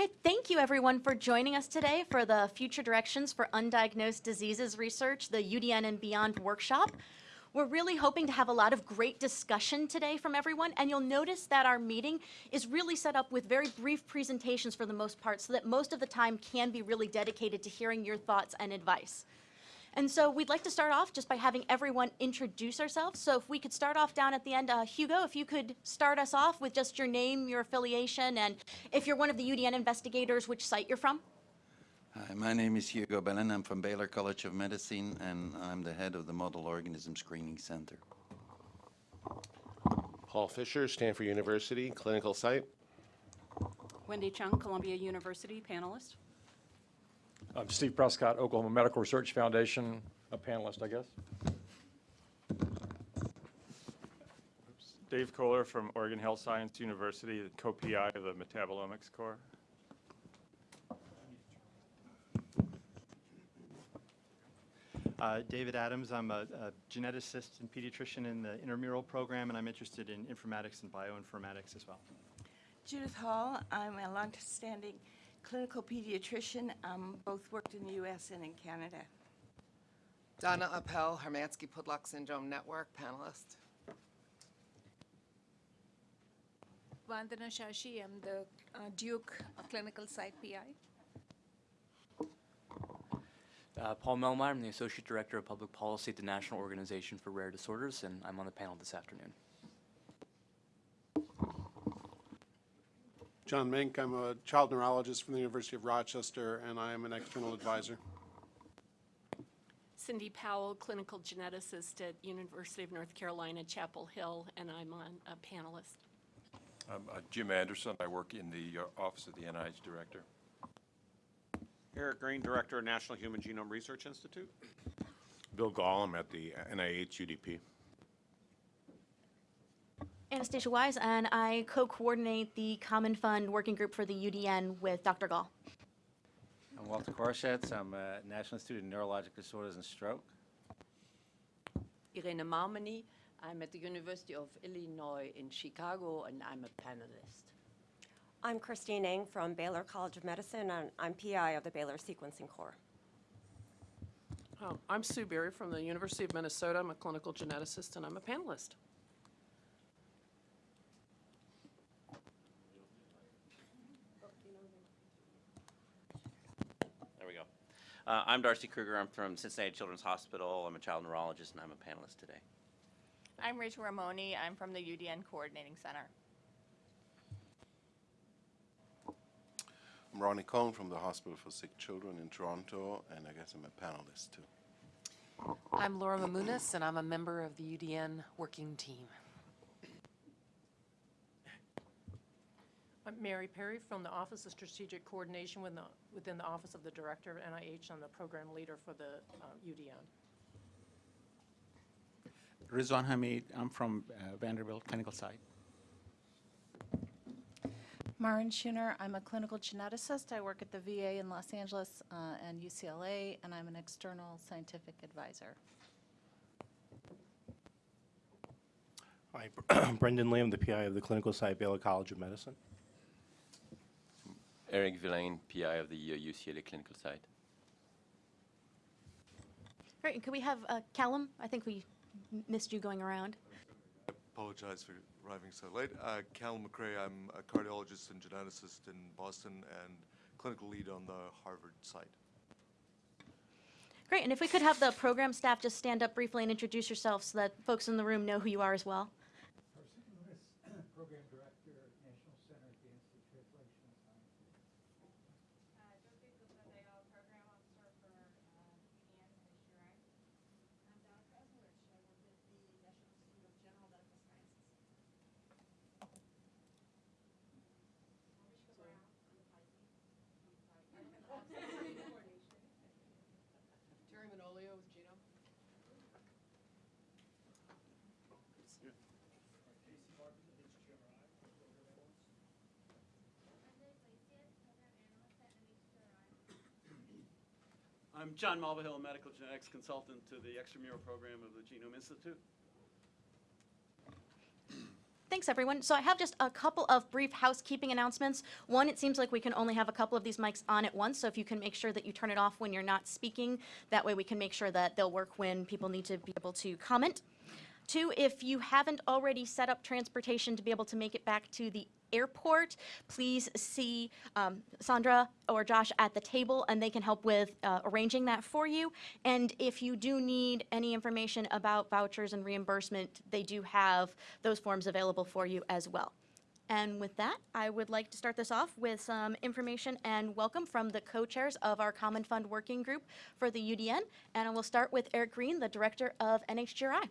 Okay, thank you everyone for joining us today for the Future Directions for Undiagnosed Diseases Research, the UDN and Beyond workshop. We're really hoping to have a lot of great discussion today from everyone, and you'll notice that our meeting is really set up with very brief presentations for the most part, so that most of the time can be really dedicated to hearing your thoughts and advice. And so we'd like to start off just by having everyone introduce ourselves. So if we could start off down at the end, uh, Hugo, if you could start us off with just your name, your affiliation, and if you're one of the UDN investigators, which site you're from. Hi, my name is Hugo Bellen. I'm from Baylor College of Medicine, and I'm the head of the Model Organism Screening Center. Paul Fisher, Stanford University, clinical site. Wendy Chung, Columbia University, panelist. I'm Steve Prescott, Oklahoma Medical Research Foundation, a panelist, I guess. Dave Koeller from Oregon Health Science University, the co-PI of the Metabolomics Core. Uh, David Adams, I'm a, a geneticist and pediatrician in the intramural program, and I'm interested in informatics and bioinformatics as well. Judith Hall, I'm a long-standing clinical pediatrician, um, both worked in the U.S. and in Canada. Donna Appell, Hermansky-Pudlak Syndrome Network panelist. Vandana Shashi, I'm the uh, Duke Clinical Site PI. Uh, Paul Melmeyer, I'm the Associate Director of Public Policy at the National Organization for Rare Disorders, and I'm on the panel this afternoon. John Mink, I'm a child neurologist from the University of Rochester, and I am an external advisor. Cindy Powell, clinical geneticist at University of North Carolina, Chapel Hill, and I'm on a panelist. I'm uh, Jim Anderson. I work in the uh, Office of the NIH Director. Eric Green, Director of National Human Genome Research Institute. Bill Gahl, I'm at the NIH UDP. Anastasia Wise, and I co-coordinate the Common Fund Working Group for the UDN with Dr. Gahl. I'm Walter Koroshetz. I'm a National Institute of Neurologic Disorders and Stroke. Irene Maumenee. I'm at the University of Illinois in Chicago, and I'm a panelist. I'm Christine Eng from Baylor College of Medicine, and I'm PI of the Baylor Sequencing Core. Oh, I'm Sue Berry from the University of Minnesota. I'm a clinical geneticist, and I'm a panelist. Uh, I'm Darcy Krueger. I'm from Cincinnati Children's Hospital. I'm a child neurologist, and I'm a panelist today. I'm Rachel Ramoni. I'm from the UDN Coordinating Center. I'm Ronnie Cohn from the Hospital for Sick Children in Toronto, and I guess I'm a panelist too. I'm Laura Mamounas, and I'm a member of the UDN working team. I'm Mary Perry from the Office of Strategic Coordination within the, within the Office of the Director of NIH. I'm the program leader for the uh, UDN. Rizwan Hamid, I'm from uh, Vanderbilt Clinical Site. Maren Scheuner, I'm a clinical geneticist. I work at the VA in Los Angeles uh, and UCLA, and I'm an external scientific advisor. Hi, Brendan Lamb, the PI of the clinical site Baylor College of Medicine. Eric Vilain, PI of the UCLA clinical site. Great, and could we have uh, Callum? I think we missed you going around. I apologize for arriving so late. Uh, Callum MacRae, I'm a cardiologist and geneticist in Boston and clinical lead on the Harvard site. Great, and if we could have the program staff just stand up briefly and introduce yourselves so that folks in the room know who you are as well. Program Director, National Center at the Institute of Translational Sciences. Terry Manolio with Genome. I'm John Mulvihill, a medical genetics consultant to the extramural program of the Genome Institute. thanks, everyone. So I have just a couple of brief housekeeping announcements. One, it seems like we can only have a couple of these mics on at once, so if you can make sure that you turn it off when you're not speaking, that way we can make sure that they'll work when people need to be able to comment. Two, if you haven't already set up transportation to be able to make it back to the airport, please see um, Sandra or Josh at the table, and they can help with uh, arranging that for you. And if you do need any information about vouchers and reimbursement, they do have those forms available for you as well. And with that, I would like to start this off with some information and welcome from the co-chairs of our Common Fund Working Group for the UDN. And I will start with Eric Green, the Director of NHGRI.